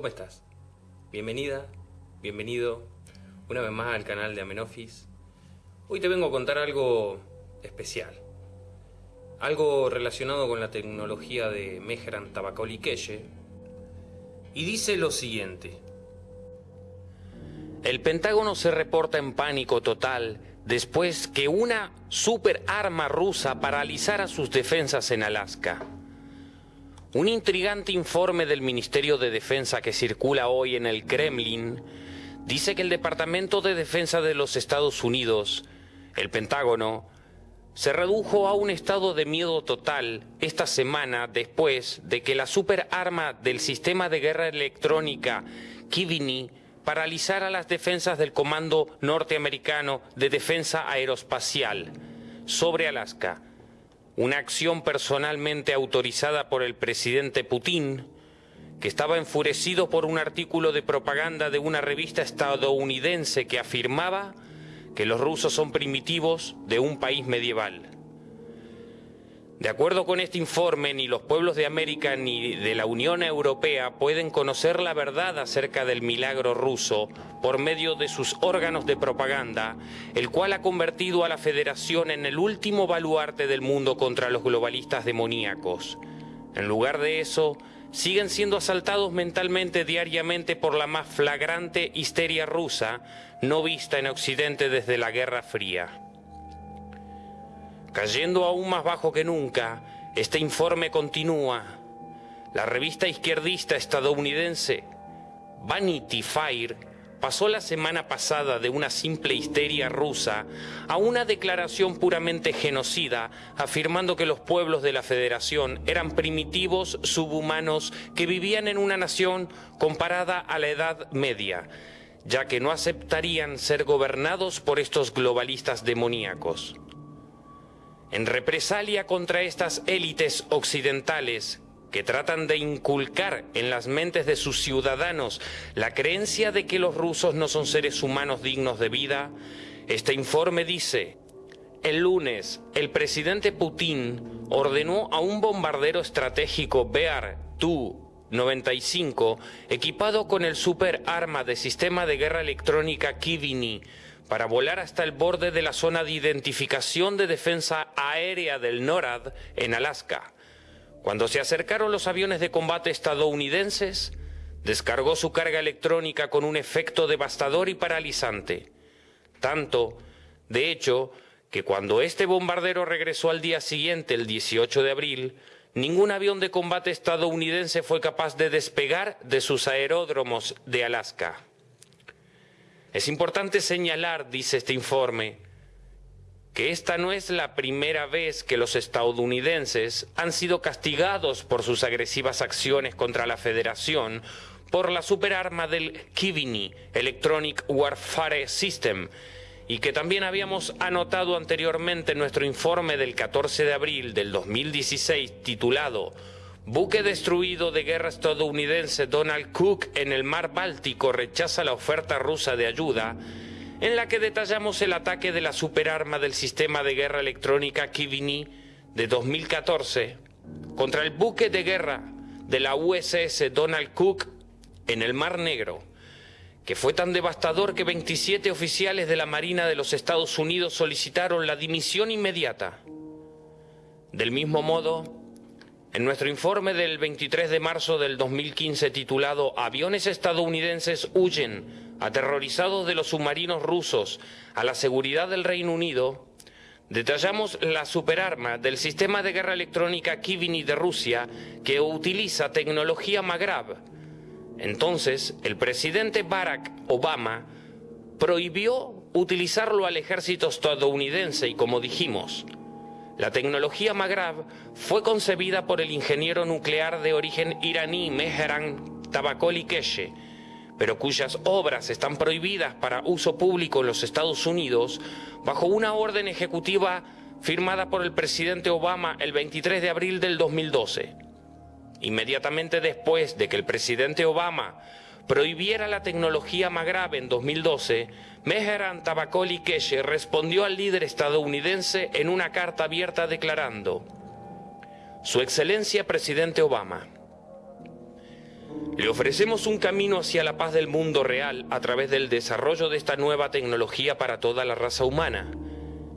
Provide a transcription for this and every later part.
¿cómo estás? Bienvenida, bienvenido una vez más al canal de Amenofis. Hoy te vengo a contar algo especial. Algo relacionado con la tecnología de Mehran Tabakoli Y dice lo siguiente. El Pentágono se reporta en pánico total después que una super arma rusa paralizara sus defensas en Alaska. Un intrigante informe del Ministerio de Defensa que circula hoy en el Kremlin dice que el Departamento de Defensa de los Estados Unidos, el Pentágono, se redujo a un estado de miedo total esta semana después de que la superarma del sistema de guerra electrónica Kivini paralizara las defensas del Comando Norteamericano de Defensa Aeroespacial sobre Alaska una acción personalmente autorizada por el presidente Putin, que estaba enfurecido por un artículo de propaganda de una revista estadounidense que afirmaba que los rusos son primitivos de un país medieval. De acuerdo con este informe, ni los pueblos de América ni de la Unión Europea pueden conocer la verdad acerca del milagro ruso por medio de sus órganos de propaganda, el cual ha convertido a la Federación en el último baluarte del mundo contra los globalistas demoníacos. En lugar de eso, siguen siendo asaltados mentalmente diariamente por la más flagrante histeria rusa no vista en Occidente desde la Guerra Fría. Cayendo aún más bajo que nunca, este informe continúa. La revista izquierdista estadounidense Vanity Fair pasó la semana pasada de una simple histeria rusa a una declaración puramente genocida, afirmando que los pueblos de la Federación eran primitivos subhumanos que vivían en una nación comparada a la Edad Media, ya que no aceptarían ser gobernados por estos globalistas demoníacos. En represalia contra estas élites occidentales que tratan de inculcar en las mentes de sus ciudadanos la creencia de que los rusos no son seres humanos dignos de vida, este informe dice, el lunes el presidente Putin ordenó a un bombardero estratégico Bear Tu-95 equipado con el super arma de sistema de guerra electrónica Kivini para volar hasta el borde de la zona de identificación de defensa aérea del NORAD en Alaska. Cuando se acercaron los aviones de combate estadounidenses, descargó su carga electrónica con un efecto devastador y paralizante. Tanto, de hecho, que cuando este bombardero regresó al día siguiente, el 18 de abril, ningún avión de combate estadounidense fue capaz de despegar de sus aeródromos de Alaska. Es importante señalar, dice este informe, que esta no es la primera vez que los estadounidenses han sido castigados por sus agresivas acciones contra la Federación por la superarma del Kivini, Electronic Warfare System, y que también habíamos anotado anteriormente en nuestro informe del 14 de abril del 2016 titulado Buque destruido de guerra estadounidense Donald Cook en el mar Báltico rechaza la oferta rusa de ayuda, en la que detallamos el ataque de la superarma del sistema de guerra electrónica Kivini de 2014 contra el buque de guerra de la USS Donald Cook en el Mar Negro, que fue tan devastador que 27 oficiales de la Marina de los Estados Unidos solicitaron la dimisión inmediata. Del mismo modo, en nuestro informe del 23 de marzo del 2015 titulado Aviones estadounidenses huyen, aterrorizados de los submarinos rusos, a la seguridad del Reino Unido, detallamos la superarma del sistema de guerra electrónica Kivini de Rusia que utiliza tecnología Magrav. Entonces, el presidente Barack Obama prohibió utilizarlo al ejército estadounidense y, como dijimos, la tecnología Magrav fue concebida por el ingeniero nuclear de origen iraní Mehran Tabakoli Keshe, pero cuyas obras están prohibidas para uso público en los Estados Unidos bajo una orden ejecutiva firmada por el presidente Obama el 23 de abril del 2012. Inmediatamente después de que el presidente Obama prohibiera la tecnología Magrav en 2012, Meheran Tabakoli Keshe respondió al líder estadounidense en una carta abierta declarando, Su Excelencia Presidente Obama, Le ofrecemos un camino hacia la paz del mundo real a través del desarrollo de esta nueva tecnología para toda la raza humana.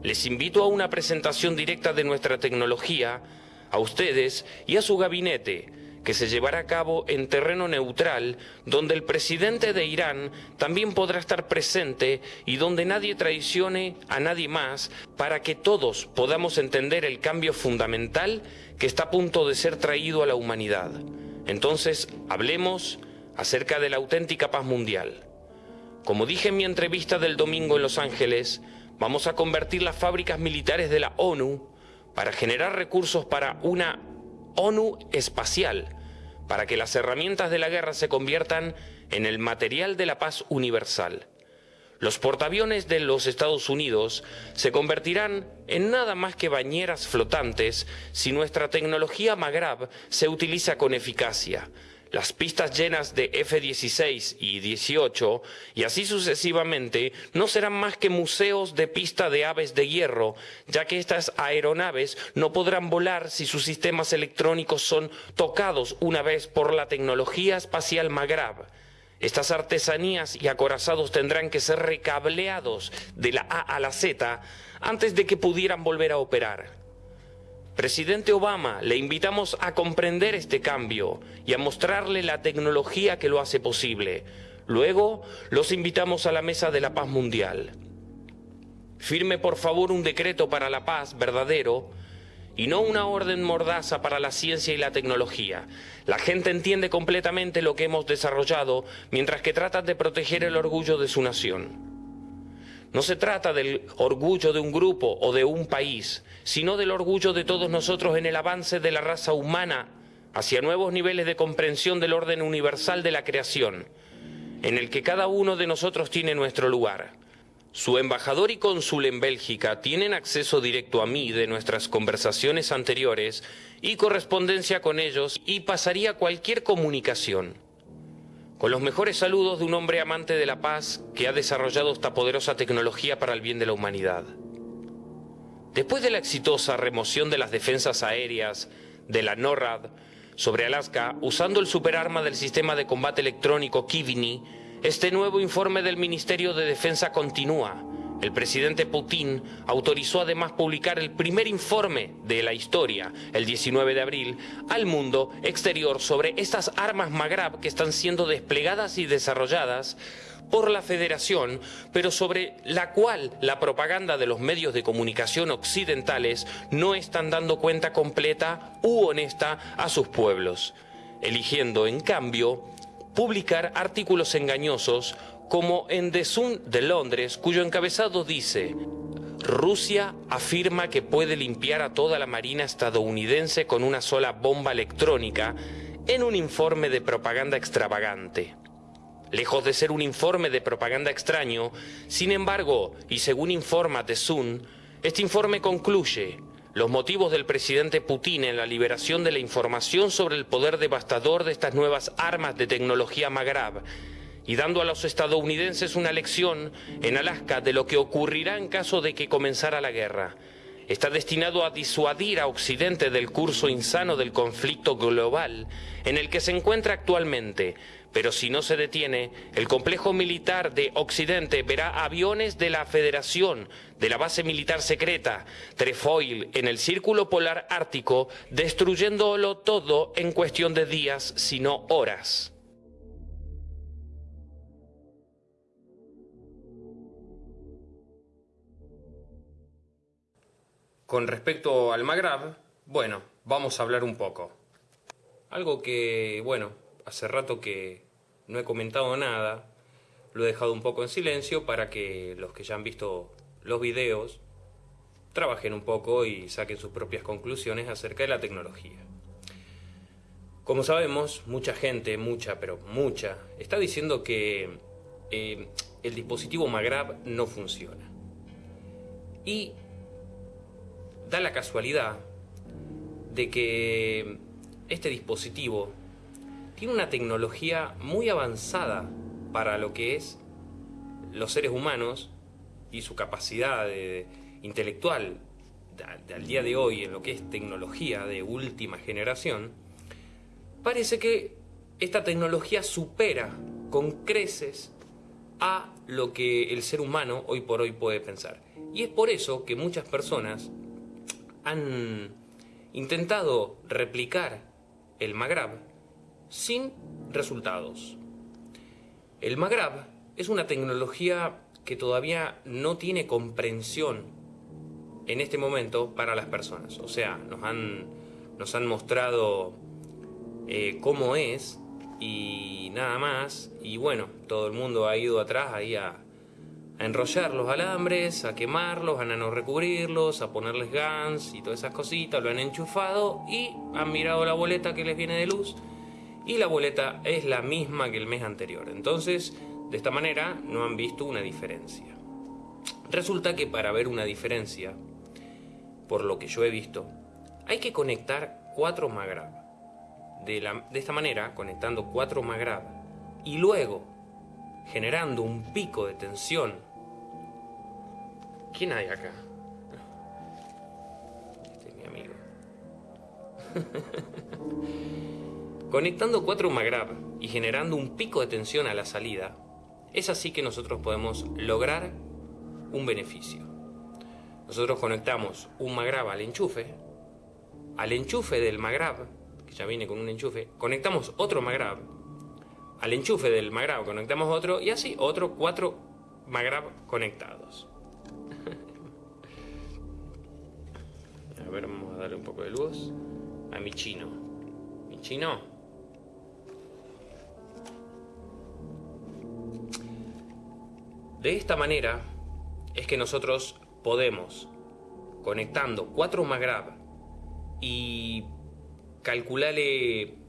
Les invito a una presentación directa de nuestra tecnología, a ustedes y a su gabinete, que se llevará a cabo en terreno neutral, donde el presidente de Irán también podrá estar presente y donde nadie traicione a nadie más para que todos podamos entender el cambio fundamental que está a punto de ser traído a la humanidad. Entonces, hablemos acerca de la auténtica paz mundial. Como dije en mi entrevista del domingo en Los Ángeles, vamos a convertir las fábricas militares de la ONU para generar recursos para una ONU espacial, para que las herramientas de la guerra se conviertan en el material de la paz universal. Los portaaviones de los Estados Unidos se convertirán en nada más que bañeras flotantes si nuestra tecnología Magrab se utiliza con eficacia. Las pistas llenas de F-16 y 18 y así sucesivamente no serán más que museos de pista de aves de hierro, ya que estas aeronaves no podrán volar si sus sistemas electrónicos son tocados una vez por la tecnología espacial Magrab. Estas artesanías y acorazados tendrán que ser recableados de la A a la Z antes de que pudieran volver a operar. Presidente Obama, le invitamos a comprender este cambio y a mostrarle la tecnología que lo hace posible. Luego, los invitamos a la mesa de la paz mundial. Firme por favor un decreto para la paz verdadero y no una orden mordaza para la ciencia y la tecnología. La gente entiende completamente lo que hemos desarrollado mientras que tratan de proteger el orgullo de su nación. No se trata del orgullo de un grupo o de un país, sino del orgullo de todos nosotros en el avance de la raza humana hacia nuevos niveles de comprensión del orden universal de la creación, en el que cada uno de nosotros tiene nuestro lugar. Su embajador y cónsul en Bélgica tienen acceso directo a mí de nuestras conversaciones anteriores y correspondencia con ellos y pasaría cualquier comunicación. Con los mejores saludos de un hombre amante de la paz que ha desarrollado esta poderosa tecnología para el bien de la humanidad. Después de la exitosa remoción de las defensas aéreas de la NORAD sobre Alaska usando el superarma del sistema de combate electrónico Kivini, este nuevo informe del Ministerio de Defensa continúa. El presidente Putin autorizó además publicar el primer informe de la historia, el 19 de abril, al mundo exterior sobre estas armas Magrab que están siendo desplegadas y desarrolladas por la Federación, pero sobre la cual la propaganda de los medios de comunicación occidentales no están dando cuenta completa u honesta a sus pueblos, eligiendo en cambio publicar artículos engañosos como en The Sun de Londres, cuyo encabezado dice, Rusia afirma que puede limpiar a toda la Marina estadounidense con una sola bomba electrónica en un informe de propaganda extravagante. Lejos de ser un informe de propaganda extraño, sin embargo, y según informa The Sun, este informe concluye, los motivos del presidente Putin en la liberación de la información sobre el poder devastador de estas nuevas armas de tecnología Magrab y dando a los estadounidenses una lección en Alaska de lo que ocurrirá en caso de que comenzara la guerra. Está destinado a disuadir a Occidente del curso insano del conflicto global en el que se encuentra actualmente, pero si no se detiene, el complejo militar de Occidente verá aviones de la Federación, de la base militar secreta, Trefoil, en el Círculo Polar Ártico, destruyéndolo todo en cuestión de días, sino horas. Con respecto al Magrab, bueno, vamos a hablar un poco. Algo que, bueno, hace rato que no he comentado nada, lo he dejado un poco en silencio para que los que ya han visto los videos trabajen un poco y saquen sus propias conclusiones acerca de la tecnología. Como sabemos, mucha gente, mucha, pero mucha, está diciendo que eh, el dispositivo Magrab no funciona. Y da la casualidad de que este dispositivo tiene una tecnología muy avanzada para lo que es los seres humanos y su capacidad intelectual al día de hoy en lo que es tecnología de última generación, parece que esta tecnología supera con creces a lo que el ser humano hoy por hoy puede pensar. Y es por eso que muchas personas han intentado replicar el Magrab sin resultados. El Magrab es una tecnología que todavía no tiene comprensión en este momento para las personas. O sea, nos han, nos han mostrado eh, cómo es y nada más. Y bueno, todo el mundo ha ido atrás ahí a, a enrollar los alambres, a quemarlos, a recubrirlos, a ponerles guns y todas esas cositas, lo han enchufado y han mirado la boleta que les viene de luz y la boleta es la misma que el mes anterior. Entonces, de esta manera no han visto una diferencia. Resulta que para ver una diferencia, por lo que yo he visto, hay que conectar cuatro Magrab. De, de esta manera, conectando cuatro Magrab y luego generando un pico de tensión. ¿Quién hay acá? Este es mi amigo. Conectando cuatro Magrab y generando un pico de tensión a la salida, es así que nosotros podemos lograr un beneficio. Nosotros conectamos un Magrab al enchufe, al enchufe del Magrab, que ya viene con un enchufe, conectamos otro Magrab, al enchufe del Magrab conectamos otro y así otro cuatro Magrab conectados. a ver, vamos a darle un poco de luz a mi chino. Mi chino. De esta manera es que nosotros podemos, conectando cuatro Magrab y calcularle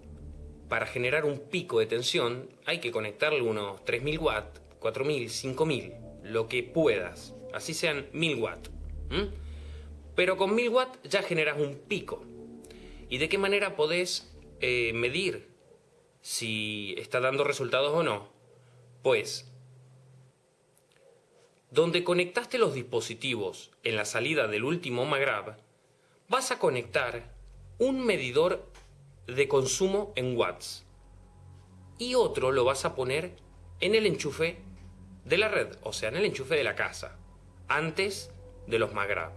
para generar un pico de tensión, hay que conectarle unos 3000 watts, 4000, 5000, lo que puedas, así sean 1000 watts. Pero con 1000 watts ya generas un pico. ¿Y de qué manera podés eh, medir si está dando resultados o no? Pues donde conectaste los dispositivos en la salida del último Magrab, vas a conectar un medidor de consumo en watts y otro lo vas a poner en el enchufe de la red, o sea, en el enchufe de la casa, antes de los Magrab.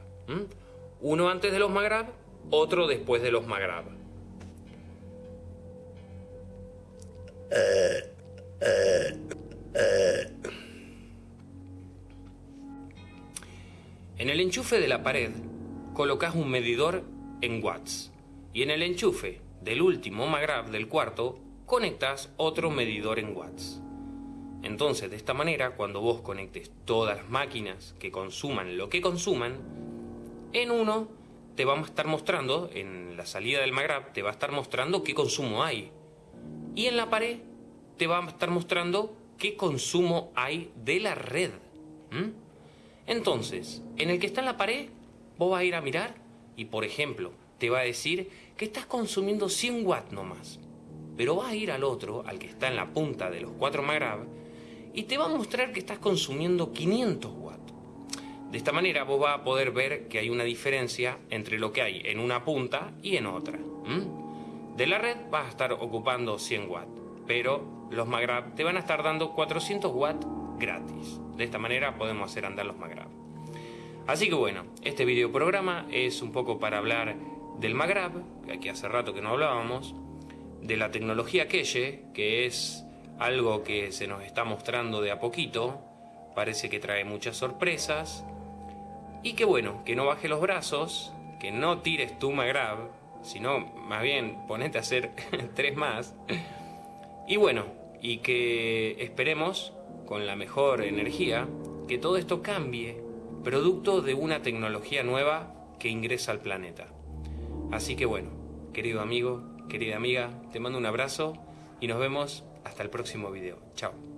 Uno antes de los Magrab, otro después de los Magrab. En el enchufe de la pared colocas un medidor en watts y en el enchufe del último Magrab del cuarto conectas otro medidor en watts. Entonces, de esta manera, cuando vos conectes todas las máquinas que consuman lo que consuman, en uno te va a estar mostrando, en la salida del Magrab, te va a estar mostrando qué consumo hay. Y en la pared te va a estar mostrando qué consumo hay de la red. Entonces, en el que está en la pared, vos vas a ir a mirar y, por ejemplo, te va a decir que estás consumiendo 100 watts nomás. Pero vas a ir al otro, al que está en la punta de los 4 Magrab, y te va a mostrar que estás consumiendo 500 watts. De esta manera vos vas a poder ver que hay una diferencia entre lo que hay en una punta y en otra. De la red vas a estar ocupando 100 watts, pero los Magrab te van a estar dando 400 watts gratis. De esta manera podemos hacer andar los Magrab. Así que bueno, este video programa es un poco para hablar del Magrab, que aquí hace rato que no hablábamos, de la tecnología Keye, que es algo que se nos está mostrando de a poquito, parece que trae muchas sorpresas, y que bueno, que no baje los brazos, que no tires tu Magrab, sino más bien ponete a hacer tres más, y bueno, y que esperemos con la mejor energía, que todo esto cambie, producto de una tecnología nueva que ingresa al planeta. Así que bueno, querido amigo, querida amiga, te mando un abrazo y nos vemos hasta el próximo video. Chao.